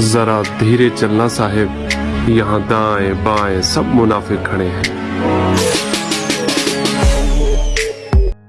ذرا دھیرے چلنا صاحب یہاں دائیں بائیں سب منافق کھڑے ہیں۔